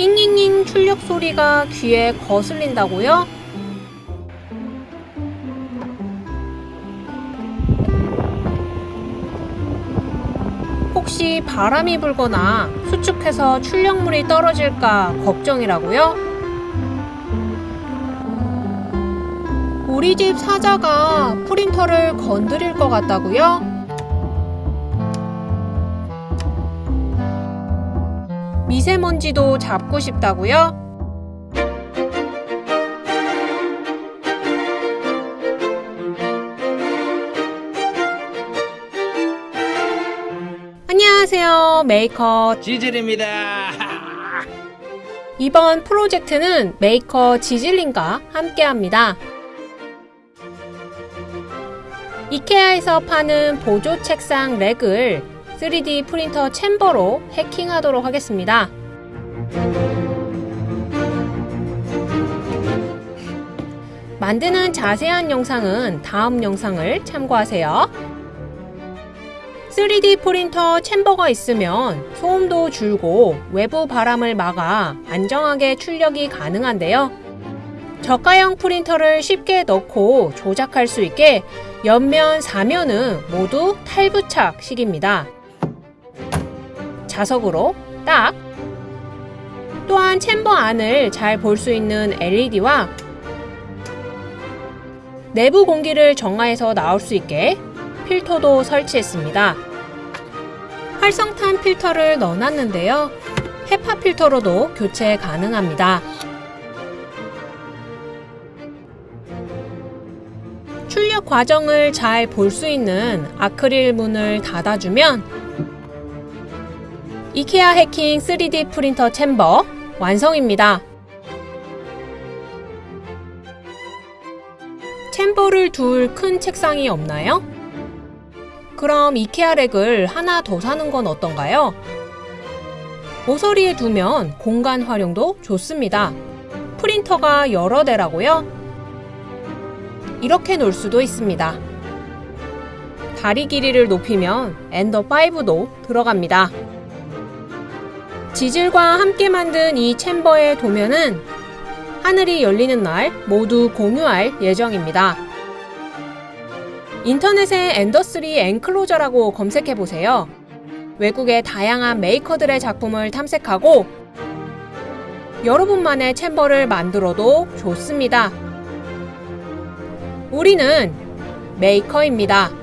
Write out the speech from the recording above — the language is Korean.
잉잉잉 출력 소리가 귀에 거슬린다고요? 혹시 바람이 불거나 수축해서 출력물이 떨어질까 걱정이라고요? 우리 집 사자가 프린터를 건드릴 것 같다고요? 미세먼지도 잡고 싶다고요? 안녕하세요. 메이커 지질입니다. 이번 프로젝트는 메이커 지질링과 함께합니다. 이케아에서 파는 보조 책상 LACK을 3D 프린터 chamber로 해킹하도록 하겠습니다. 만드는 자세한 영상은 다음 영상을 참고하세요. 3D 프린터 챔버가 있으면 소음도 줄고 외부 바람을 막아 안정하게 출력이 가능한데요. 저가형 프린터를 쉽게 넣고 조작할 수 있게 옆면, 사면은 모두 탈부착식입니다. 자석으로 딱! 또한 챔버 안을 잘 볼 수 있는 LED와 내부 공기를 정화해서 나올 수 있게 필터도 설치했습니다. 활성탄 필터를 넣어놨는데요. 헤파 필터로도 교체 가능합니다. 출력 과정을 잘 볼 수 있는 아크릴 문을 닫아주면 이케아 해킹 3D 프린터 챔버 완성입니다. 챔버를 둘 큰 책상이 없나요? 그럼 이케아 렉을 하나 더 사는 건 어떤가요? 모서리에 두면 공간 활용도 좋습니다. 프린터가 여러 대라고요? 이렇게 놓을 수도 있습니다. 다리 길이를 높이면 엔더5도 들어갑니다. 지질과 함께 만든 이 챔버의 도면은 하늘이 열리는 날 모두 공유할 예정입니다. 인터넷에 엔더3 엔클로저라고 검색해보세요. 외국의 다양한 메이커들의 작품을 탐색하고 여러분만의 챔버를 만들어도 좋습니다. 우리는 메이커입니다.